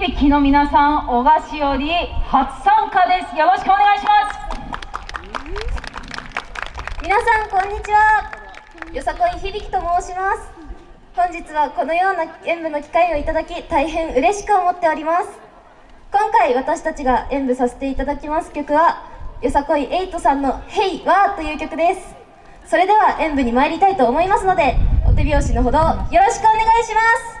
響の皆さん小菓子より初参加です。よろしくお願いします。皆さんこんにちは。よさこい響と申します。本日はこのような演舞の機会をいただき大変嬉しく思っております。今回私たちが演舞させていただきます曲はよさこいエイトさんの「ヘイワー」という曲です。それでは演舞に参りたいと思いますのでお手拍子のほどよろしくお願いします。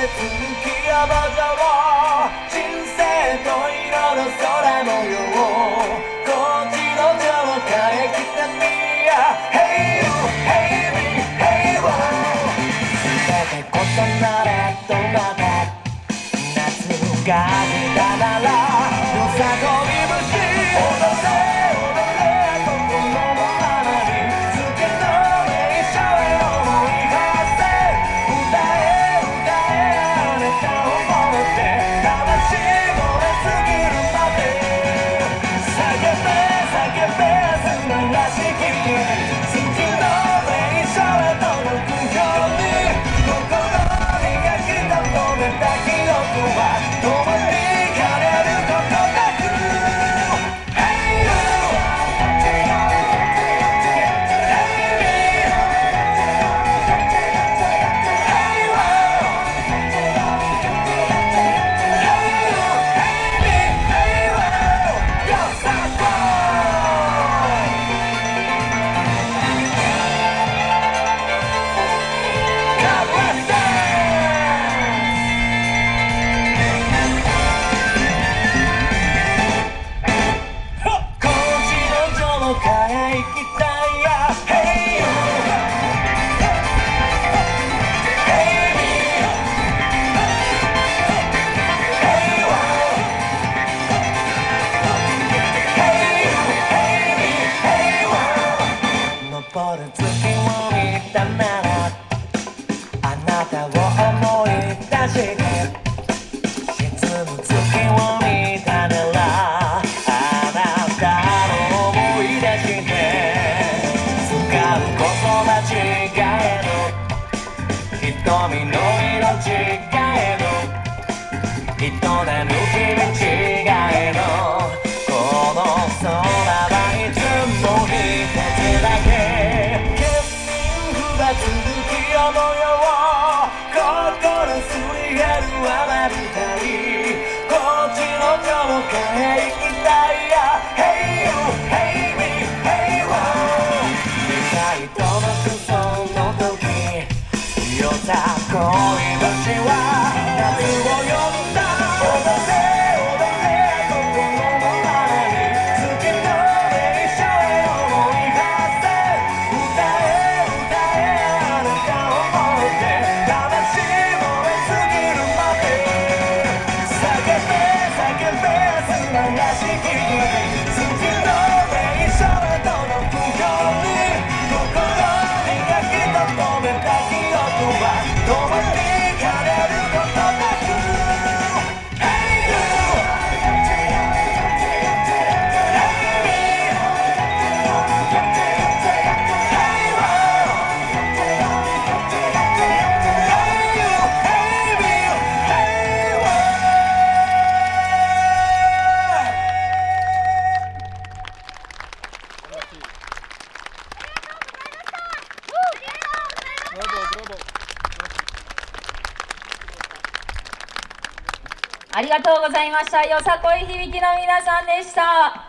にを人生と色の空模様こっちの浄化へ来たみや Hey you, hey me, hey you 全て異なれどまた夏がへ行きたいや Hey! Hey! 登る月も見たならあなたを思い出して人えの営む君違えの。この空はいつも一つだけ。欠品が続き世もよう心すり減るあなたにこっちの顔からきたいや。Hey you, hey me, hey you と calling ありがとうございました。よさこい響きの皆さんでした。